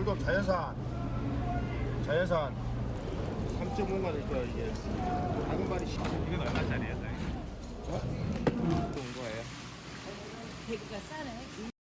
돌돔 자연산 자연산 3.5만 일 거야 이게 작은 발이 이건 얼마짜리예요? 좋은 거예요. 대구가 싸네.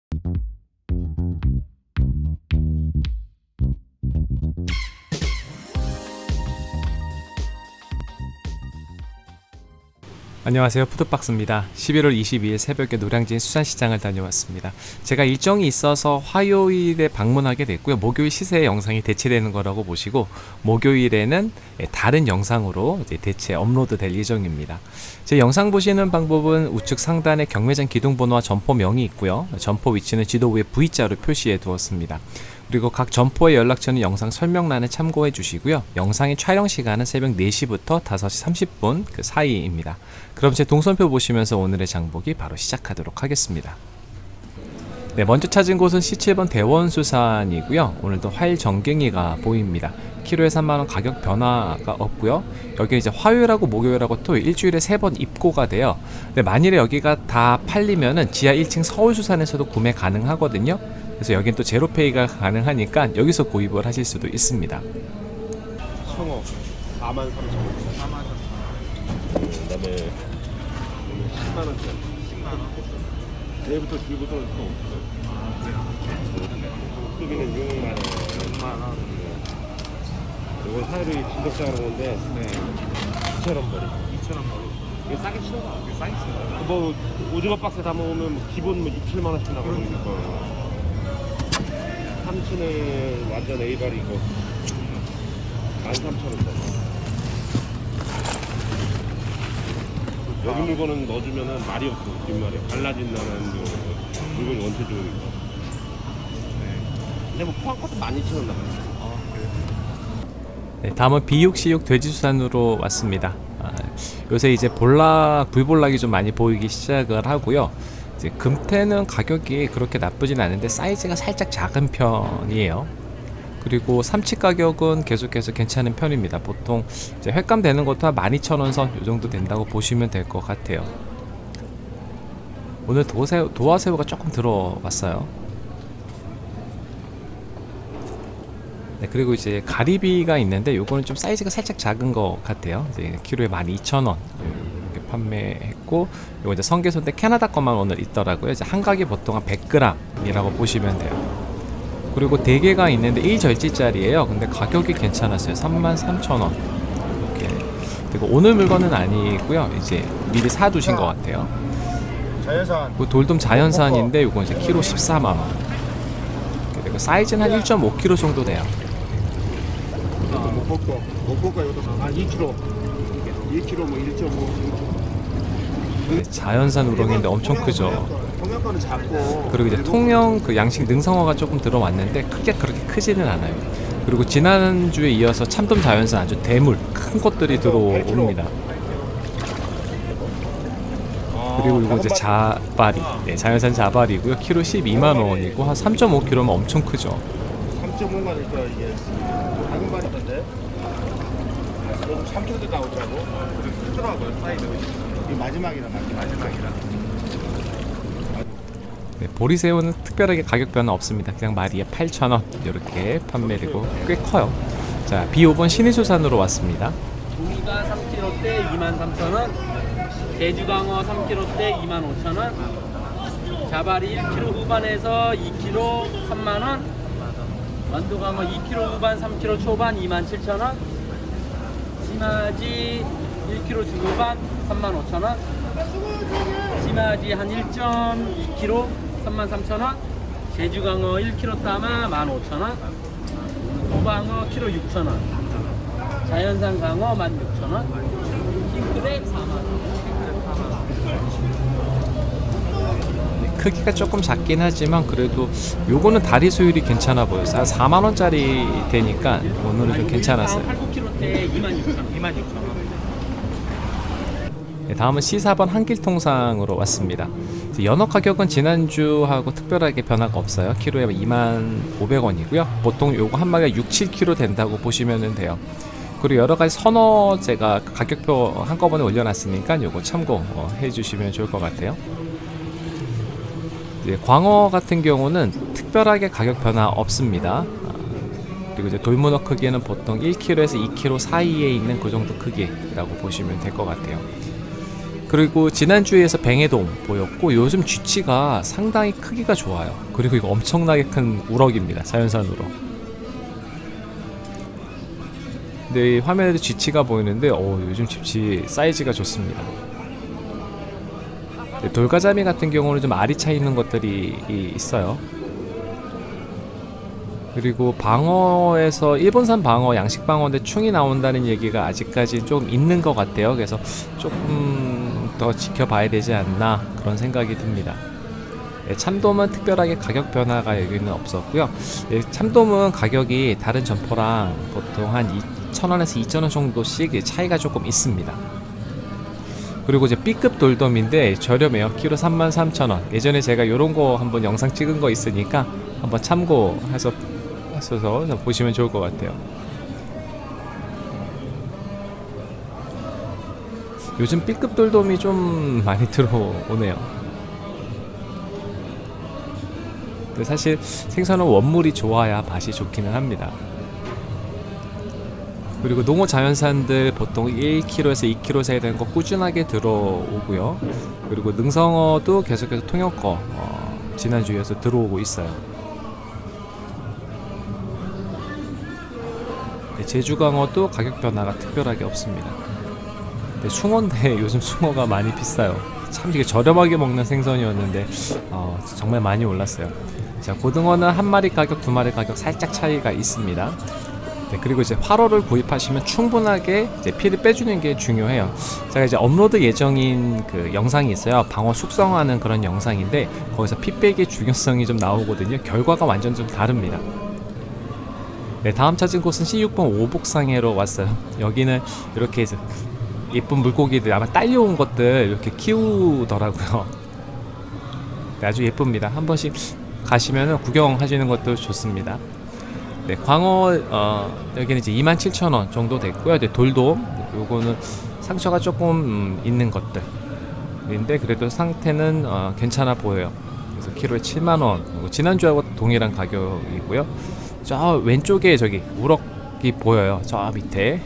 안녕하세요. 푸드박스입니다. 11월 22일 새벽에 노량진 수산시장을 다녀왔습니다. 제가 일정이 있어서 화요일에 방문하게 됐고요. 목요일 시세 영상이 대체되는 거라고 보시고 목요일에는 다른 영상으로 대체 업로드 될 예정입니다. 제 영상 보시는 방법은 우측 상단에 경매장 기둥번호와 점포명이 있고요. 점포 위치는 지도 위에 V자로 표시해 두었습니다 그리고 각 점포의 연락처는 영상 설명란에 참고해 주시고요. 영상의 촬영 시간은 새벽 4시부터 5시 30분 그 사이입니다. 그럼 제 동선표 보시면서 오늘의 장보기 바로 시작하도록 하겠습니다. 네, 먼저 찾은 곳은 C7번 대원수산이고요. 오늘도 화일 정갱이가 보입니다. 키로에 3만원 가격 변화가 없고요. 여기 이제 화요일하고 목요일하고 토요일 일주일에 세번 입고가 돼요. 근데 만일에 여기가 다 팔리면은 지하 1층 서울수산에서도 구매 가능하거든요. 그래서 여긴 또 제로페이가 가능하니까 여기서 구입을 하실 수도 있습니다. 송어 4만 3천 원 4만 원. 그다음에 10만 원짜리 10만 원. 내일부터 줄부터는 또 없어요 아, 그래요? 크기는 6만 원 6만 원. 이건 사유리 진덕장으로 오는데 네. 2천 원 버리 2천 원 벌고. 이게 싸게 치러가 이게 싸게 쓰는 뭐 오징어 박스 담아오면 기본 뭐 6, 7만 원씩 나가니까 삼치는 완전 A발이고 13,000원짜리 여기 물건은 넣어주면은 말이 없어 뒷말에 갈라진다는 거 물건이 원체 좋으니까 근데 뭐 포항 것도 12,000원 나가요 아? 네, 다음은 비육시육 돼지수산으로 왔습니다. 아, 요새 이제 볼락, 불볼락이 좀 많이 보이기 시작을 하고요. 이제 금태는 가격이 그렇게 나쁘진 않은데 사이즈가 살짝 작은 편이에요. 그리고 삼치 가격은 계속해서 괜찮은 편입니다. 보통 이제 횟감 되는 것도 한 12,000원 선 요 정도 된다고 보시면 될 것 같아요. 오늘 도새우, 도화새우가 조금 들어왔어요. 네, 그리고 이제 가리비가 있는데 요거는 좀 사이즈가 살짝 작은 것 같아요. 이제 키로에 12,000원 이렇게 판매했고 요거 이제 성게소인데 캐나다 것만 오늘 있더라고요. 이제 한 가게 보통 한 100g이라고 보시면 돼요. 그리고 대게가 있는데 1절지짜리예요. 근데 가격이 괜찮았어요. 33,000원. 이렇게. 그리고 오늘 물건은 아니고요. 이제 미리 사두신 것 같아요. 자연산 그 돌돔 자연산인데 요거 이제 키로 14만 원. 그리고 사이즈는 한 1.5kg 정도 돼요. 못 먹고 못 먹고 이것도 아 2kg 2kg 뭐 1.5 네, 자연산 우렁인데 엄청 크죠. 그리고 이제 통영 그 양식 능성어가 조금 들어왔는데 크게 그렇게 크지는 않아요. 그리고 지난주에 이어서 참돔 자연산 아주 대물 큰 것들이 들어옵니다. 그리고 이거 이제 자바리, 네, 자연산 자바리고요. 키로 12만 원이고 한 3.5kg면 엄청 크죠. 3.5만 일 거야 이게 작은 발이던데 여기 3kg도 나오더라고 크더라고요, 사이즈가. 이 마지막이라 마지막 마지막이라. 네, 보리새우는 특별하게 가격 변화 없습니다. 그냥 마리에 8,000원 이렇게 판매되고 꽤 커요. 자, B5번 신의수산으로 왔습니다. 도미가 3kg대 23,000원, 제주강어 3kg대 25,000원, 자발이 1kg 후반에서 2kg 3만원, 완도강어 2kg 후반 3kg 초반 27,000원, 심아지 1kg 중후반 35,000원, 심아지 한 1.2kg 33,000원, 제주강어 1kg 따마 15,000원, 호방어 키로 6,000원, 자연산 강어 16,000원, 킹크랩 4만원. 크기가 조금 작긴 하지만 그래도 요거는 다리 수율이 괜찮아 보여서 한 4만 원짜리 되니까 오늘은 좀 괜찮았어요. 8, 9kg대 26,000원. 26,000원. 네, 다음은 C4번 한길통상으로 왔습니다. 연어 가격은 지난주하고 특별하게 변화가 없어요. 키로에 2만 500원이고요. 보통 요거 한 마리가 6, 7kg 된다고 보시면 돼요. 그리고 여러 가지 선어 제가 가격표 한꺼번에 올려놨으니까 요거 참고 어, 해주시면 좋을 것 같아요. 광어 같은 경우는 특별하게 가격 변화 없습니다. 아, 그리고 이제 돌문어 크기는 보통 1kg에서 2kg 사이에 있는 그 정도 크기라고 보시면 될 것 같아요. 그리고 지난주에서 뱅에돔 보였고 요즘 쥐치가 상당히 크기가 좋아요. 그리고 이거 엄청나게 큰 우럭입니다. 자연산 우럭. 근데 이 화면에도 쥐치가 보이는데 어, 요즘 쥐치 사이즈가 좋습니다. 네, 돌가자미 같은 경우는 좀 알이 차 있는 것들이 이- 있어요. 그리고 방어에서 일본산 방어, 양식 방어인데 충이 나온다는 얘기가 아직까지 좀 있는 것 같아요. 그래서 조금 더 지켜봐야 되지 않나 그런 생각이 듭니다. 예, 참돔은 특별하게 가격 변화가 여기는 없었고요. 예, 참돔은 가격이 다른 점포랑 보통 한 2,000원에서 2,000원 정도씩 차이가 조금 있습니다. 그리고 이제 B급 돌돔인데 저렴해요. 키로 33,000원. 예전에 제가 이런 거 한번 영상 찍은 거 있으니까 한번 참고해서 하셔서 보시면 좋을 것 같아요. 요즘 B급 돌돔이 좀 많이 들어오네요. 근데 사실 생선은 원물이 좋아야 맛이 좋기는 합니다. 그리고 농어 자연산들 보통 1kg에서 2kg 사이 되는 거 꾸준하게 들어오고요. 그리고 능성어도 계속해서 통역거 어, 지난주에서 들어오고 있어요. 네, 제주강어도 가격 변화가 특별하게 없습니다. 네, 숭어인데 요즘 숭어가 많이 비싸요. 참 이게 저렴하게 먹는 생선이었는데 어, 정말 많이 올랐어요. 자 고등어는 한 마리 가격, 두 마리 가격 살짝 차이가 있습니다. 네, 그리고 이제 활어를 구입하시면 충분하게 피를 빼주는 게 중요해요. 제가 이제 업로드 예정인 그 영상이 있어요. 방어 숙성하는 그런 영상인데 거기서 피 빼기의 중요성이 좀 나오거든요. 결과가 완전 좀 다릅니다. 네, 다음 찾은 곳은 C6번 오복상해로 왔어요. 여기는 이렇게 예쁜 물고기들 아마 딸려온 것들 이렇게 키우더라고요. 네, 아주 예쁩니다. 한 번씩 가시면 구경하시는 것도 좋습니다. 네, 광어 어, 여기는 이제 27,000원 정도 됐고요. 이제 돌돔 요거는 상처가 조금 음, 있는 것들 인데 그래도 상태는 어, 괜찮아 보여요. 그래서 키로에 7만 원. 그리고 지난주하고 동일한 가격이고요. 저 왼쪽에 저기 우럭이 보여요. 저 밑에.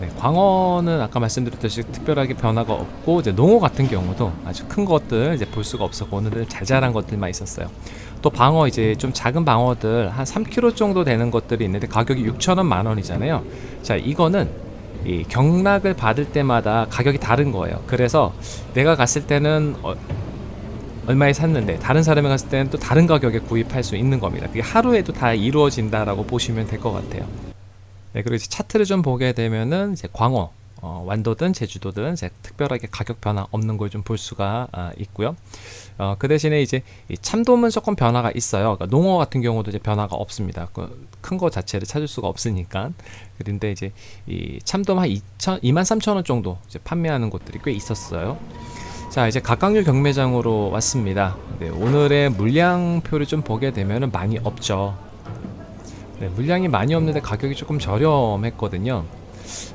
네, 광어는 아까 말씀드렸듯이 특별하게 변화가 없고 이제 농어 같은 경우도 아주 큰 것들 이제 볼 수가 없었고 오늘은 잘 자란 것들만 있었어요. 또 방어 이제 좀 작은 방어들 한 3kg 정도 되는 것들이 있는데 가격이 6,000원 만 원이잖아요. 자 이거는 이 경락을 받을 때마다 가격이 다른 거예요. 그래서 내가 갔을 때는 어, 얼마에 샀는데 다른 사람이 갔을 때는 또 다른 가격에 구입할 수 있는 겁니다. 그게 하루에도 다 이루어진다라고 보시면 될 것 같아요. 네, 그리고 이제 차트를 좀 보게 되면은 이제 광어, 어, 완도든 제주도든 이제 특별하게 가격 변화 없는 걸 좀 볼 수가 아, 있고요. 어, 그 대신에 이제 이 참돔은 조금 변화가 있어요. 그러니까 농어 같은 경우도 이제 변화가 없습니다. 그 큰 거 자체를 찾을 수가 없으니까. 그런데 이제 이 참돔 한 2천, 2만 3천 원 정도 이제 판매하는 곳들이 꽤 있었어요. 자 이제 각각류 경매장으로 왔습니다. 네, 오늘의 물량표를 좀 보게 되면은 많이 없죠. 네, 물량이 많이 없는데 가격이 조금 저렴했거든요.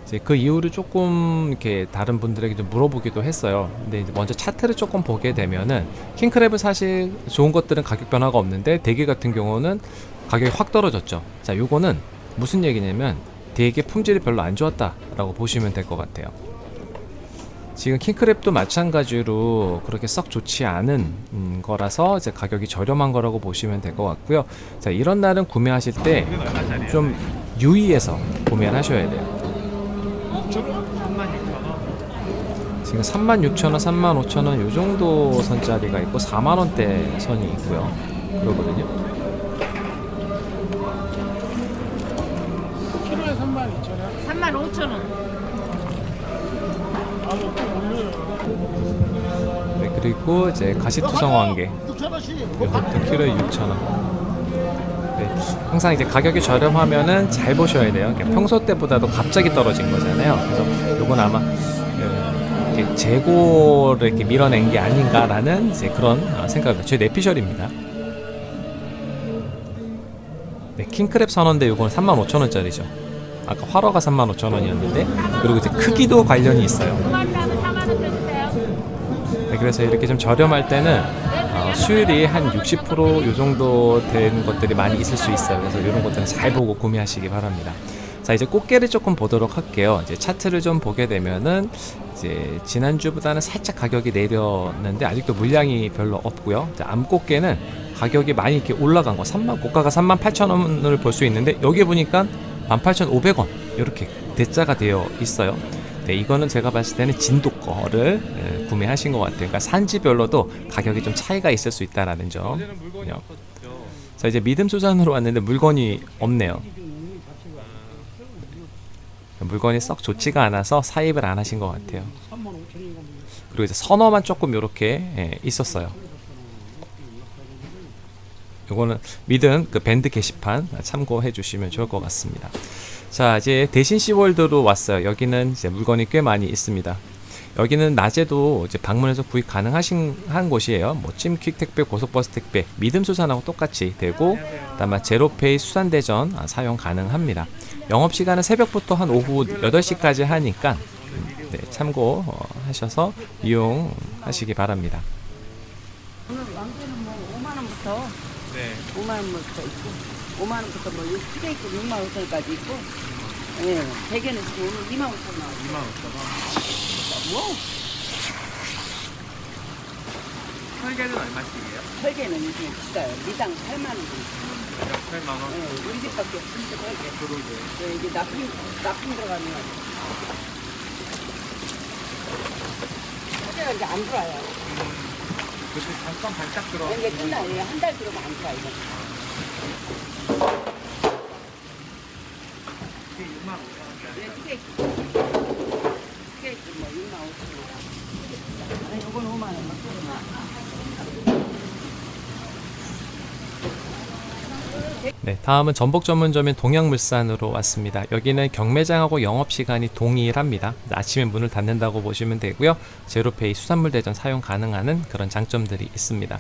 이제 그 이유를 조금 이렇게 다른 분들에게 좀 물어보기도 했어요. 근데 먼저 차트를 조금 보게 되면은 킹크랩은 사실 좋은 것들은 가격 변화가 없는데 대게 같은 경우는 가격이 확 떨어졌죠. 자, 요거는 무슨 얘기냐면 대게 품질이 별로 안 좋았다 라고 보시면 될 것 같아요. 지금 킹크랩도 마찬가지로 그렇게 썩 좋지 않은 음, 거라서 이제 가격이 저렴한 거라고 보시면 될 것 같고요. 자, 이런 날은 구매하실 때? 좀 유의해서 구매를 하셔야 돼요. 36,000원. 지금 36,000원, 35,000원 요 정도 선짜리가 있고 4만 원대 선이 있고요. 그러거든요. 키로에 3만 2천 원? 3만 5천 원. 그리고 이제 가시투성 왕개 이것도 키로에 6,000원. 네, 항상 이제 가격이 저렴하면은 잘 보셔야 돼요. 그러니까 평소 때보다도 갑자기 떨어진 거잖아요. 그래서 요건 아마 그, 이렇게 재고를 이렇게 밀어낸 게 아닌가라는 이제 그런 어, 생각입니다. 제 내피셜입니다. 네, 킹크랩 선원대 요거는 35,000원짜리죠. 아까 활어가 35,000원이었는데 그리고 이제 크기도 관련이 있어요. 그만 나면 4만 원 주세요. 네, 그래서 이렇게 좀 저렴할 때는 어, 어, 수율이 한 60%요 정도 되는 것들이 많이 있을 수 있어요. 그래서 이런 것들은 잘 보고 구매하시기 바랍니다. 자 이제 꽃게를 조금 보도록 할게요. 이제 차트를 좀 보게 되면은 이제 지난주보다는 살짝 가격이 내렸는데 아직도 물량이 별로 없고요. 자, 암꽃게는 가격이 많이 이렇게 올라간 거 3만 고가가 3만 8천 원을 볼 수 있는데 여기 보니까 18,500원 이렇게 대자가 되어 있어요. 네, 이거는 제가 봤을 때는 진도 거를 예, 구매하신 것 같아요. 그러니까 산지별로도 가격이 좀 차이가 있을 수 있다라는 점. 요. 자 이제 믿음 수산으로 왔는데 물건이 없네요. 물건이 썩 좋지가 않아서 사입을 안 하신 것 같아요. 그리고 이제 선어만 조금 이렇게 예, 있었어요. 요거는 믿음 그 밴드 게시판 참고해 주시면 좋을 것 같습니다. 자 이제 대신 시월드로 왔어요. 여기는 이제 물건이 꽤 많이 있습니다. 여기는 낮에도 이제 방문해서 구입 가능하신 한 곳이에요. 뭐 찜퀵 택배, 고속버스 택배, 믿음 수산하고 똑같이 되고, 그다음에 제로페이 수산대전 아, 사용 가능합니다. 영업 시간은 새벽부터 한 오후 8시까지 하니까 음, 네, 참고 어, 하셔서 이용하시기 바랍니다. 오늘 왕새는 뭐 5만 원부터 네. 5만 원부터 있고 5만 원부터 뭐 크게 있고 6만 5천 원까지 있고 예, 대게는 지금 오늘 2만 5천 원 2만 5천 원 뭐? 설계는 얼마씩이에요? 설계는 요즘 비싸요 미당 8만 원 정도 8만 원. 예, 우리 집밖에 없으니까 설계 예, 이게 납품, 납품 들어가면 설계가 이제 안 들어와요 그때 잠깐 발작 들어. 이게 끝나요 한달 들어오면 안 네, 크게 있고. 크게 있고 뭐 6만 5천 원. 아니 이건 5만 원 네, 다음은 전복 전문점인 동양물산으로 왔습니다. 여기는 경매장하고 영업 시간이 동일합니다. 아침에 문을 닫는다고 보시면 되고요. 제로페이 수산물 대전 사용 가능한 그런 장점들이 있습니다.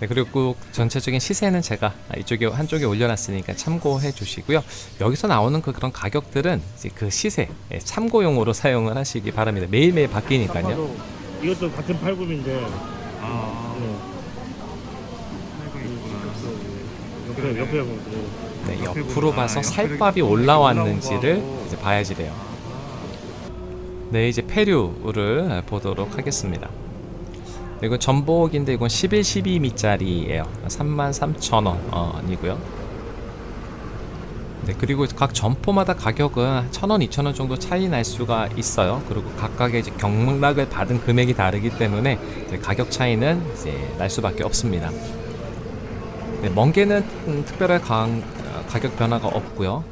네, 그리고 전체적인 시세는 제가 이쪽에 한쪽에 올려놨으니까 참고해 주시고요. 여기서 나오는 그 그런 가격들은 이제 그 시세 예, 참고용으로 사용을 하시기 바랍니다. 매일매일 바뀌니까요. 이것도 같은 팔굽인데 아, 네. 그래 옆에 보면 네, 옆으로 봐서 살밥이 올라왔는지를 이제 봐야지 돼요. 네, 이제 페류를 보도록 하겠습니다. 네, 이건 전복인데 이건 11, 12미짜리예요. 33,000원이고요. 네, 그리고 각 점포마다 가격은 1,000원, 2,000원 정도 차이 날 수가 있어요. 그리고 각각의 이제 경락을 받은 금액이 다르기 때문에 가격 차이는 이제 날 수밖에 없습니다. 네, 멍게는 음, 특별한 강- 어, 가격 변화가 없고요.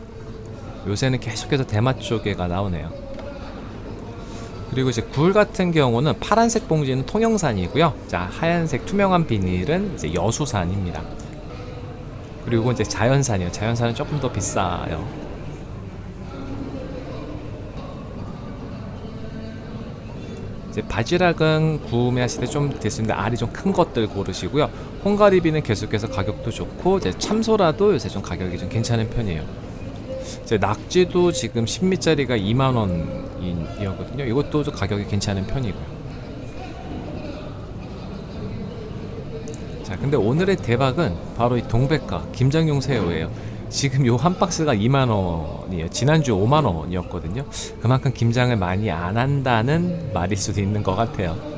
요새는 계속해서 대마 쪽에가 나오네요. 그리고 이제 굴 같은 경우는 파란색 봉지는 통영산이고요. 자 하얀색 투명한 비닐은 이제 여수산입니다. 그리고 이제 자연산이요. 자연산은 조금 더 비싸요. 이제 바지락은 구매하실 때 좀 됐습니다. 알이 좀 큰 것들 고르시고요. 홍가리비는 계속해서 가격도 좋고 이제 참소라도 요새 좀 가격이 좀 괜찮은 편이에요. 이제 낙지도 지금 10미짜리가 2만 원이었거든요. 이것도 좀 가격이 괜찮은 편이고요. 자, 근데 오늘의 대박은 바로 이 동백가 김장용 새우예요. 지금 요 한 박스가 2만 원이에요. 지난주 5만 원이었거든요. 그만큼 김장을 많이 안 한다는 말일 수도 있는 것 같아요.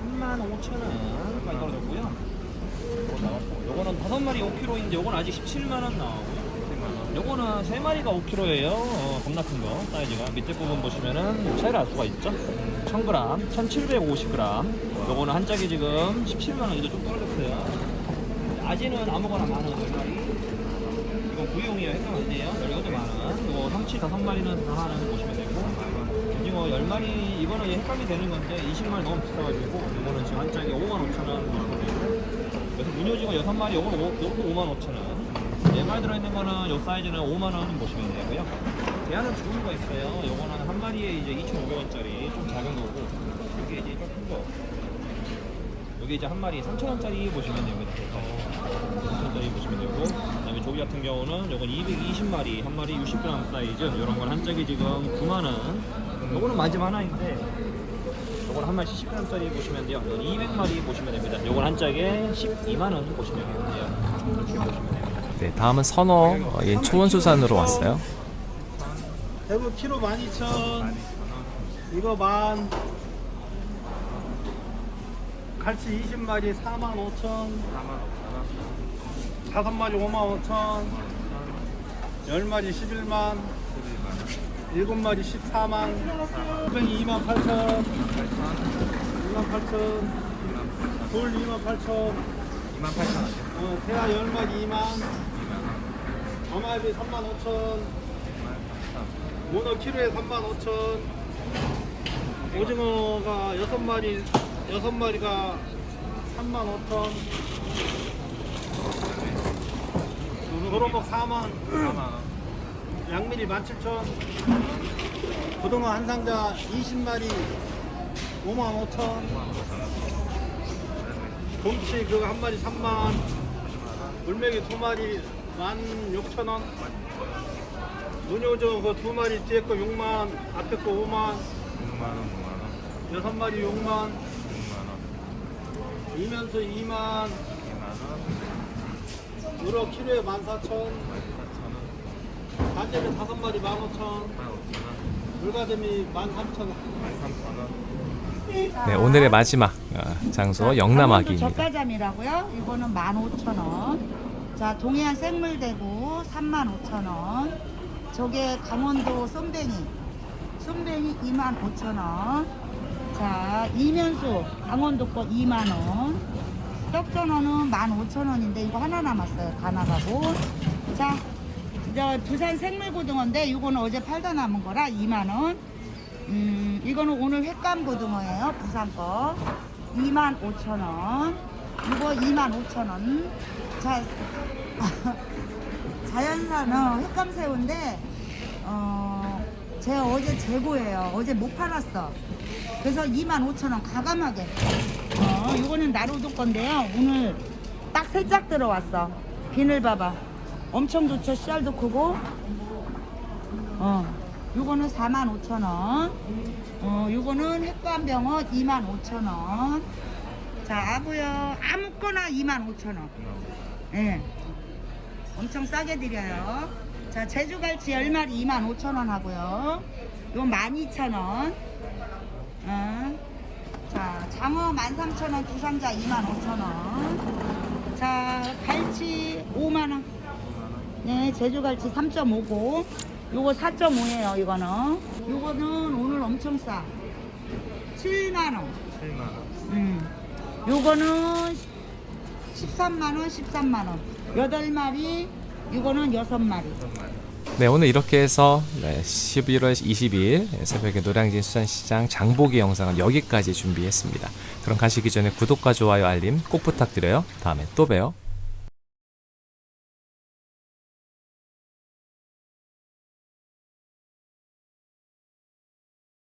35,000원 많이 떨어졌고요. 이거 나왔고 요거는 5마리 5kg인데 요건 아직 17만원 나오고요 요거는 3마리가 5kg예요. 어, 겁나 큰 거. 사이즈가. 밑에 부분 보시면은 차이를 알 수가 있죠? 1000g 1750g 요거는 한 짝이 지금 17만원 이제 좀 떨어졌어요. 아지는 아무거나 만원 10마리 이건 구이용이에요. 헷갈리면 안 돼요. 18만원. 요거 삼치 다섯 마리는 거 보시면 되고. 문어징어 10마리 이거는 헷갈리 되는 건데 20마리 너무 비싸가지고 이거는 지금 한 짝에 5만 5천 원 그래서 문어징어 6마리 이거는 5만 5천 원. 4마리 들어있는 거는 이 사이즈는 5만 원 보시면 되고요. 대안은 두 종류가 있어요. 이거는 한 마리에 이제 2,500원짜리 좀 작은 거고 이게 이제 좀 큰 거. 여기 이제 한 마리 3,000원짜리 보시면 됩니다. 3,000원짜리 보시면 되고, 그 다음에 조기 같은 경우는 요건 220마리, 한 마리 60g 사이즈, 요런 건 한 짝이 지금 9만 원. 요거는 마지막 하나인데, 요건 한 마리 10g짜리 보시면 돼요. 요건 200마리 보시면 됩니다. 요건 한 짝에 12만 원 보시면 돼요. 이렇게 보시면 됩니다. 네, 다음은 선어 어, 예, 초원수산으로 왔어요. 대구 키로 12,000 이거 만 갈치 20마리 4만 5천 5마리 5만 5천 10마리 11만 7마리 14만. 뺑이 2만 8천. 2만 8천. 돌 2만 8천. 2만 8천 어, 대하 10마리 2만. 어마비 3만 5천. 문어 키로에 3만 5천. 오징어가 6마리 6마리가 3만 5천. 도로목 4만 양미리 17,000 고등어 한 상자 20마리 5만 5천. 곰치 그거 한 마리 3만. 물메기 두 마리 16,000원. 문효조 그두 마리 뒤에 거 6만 앞에 거 5만. 6 마리 6만. 이면수 2만. 우럭 키로에 14,000 간제비 5마리 15,000 물가재미 13,000원 네, 오늘의 마지막 어, 장소 영남아기입니다. 젓가잠이라고요. 이거는 15,000원. 자, 동해안 생물대구 35,000원. 저게 강원도 쏨뱅이. 쏨뱅이 25,000원. 자, 이면수 강원도 거 2만 원. 떡전어는 15,000원인데 이거 하나 남았어요. 다 나가고. 자, 저 부산 생물고등어인데 이거는 어제 팔다 남은 거라 2만 원. 음, 이거는 오늘 횟감 고등어예요. 부산 거. 2만 5천 원. 이거 2만 5천 원. 자, 자연산은 횟감 새우인데, 어, 제가 어제 재고예요. 어제 못 팔았어. 그래서 2만 5천 원 가감하게. 어, 이거는 나루도 건데요. 오늘 딱세짝 들어왔어. 비늘 봐봐. 엄청 좋죠. 씨알도 크고. 어, 요거는 45,000원. 어, 요거는 햇반병어 25,000원. 자, 아구요. 아무거나 25,000원. 예. 엄청 싸게 드려요. 자, 제주갈치 10마리 25,000원 하고요. 요 12,000원. 어. 자, 장어 13,000원 두 상자 25,000원. 자, 갈치 5만원. 네, 제주갈치 3.5고. 요거 4.5예요, 이거는. 요거는 오늘 엄청 싸. 7만원. 7만원. 음. 요거는 13만원, 13만원. 8마리, 요거는 6마리. 네, 오늘 이렇게 해서 네, 11월 22일 새벽에 노량진 수산시장 장보기 영상은 여기까지 준비했습니다. 그럼 가시기 전에 구독과 좋아요, 알림 꼭 부탁드려요. 다음에 또 봬요.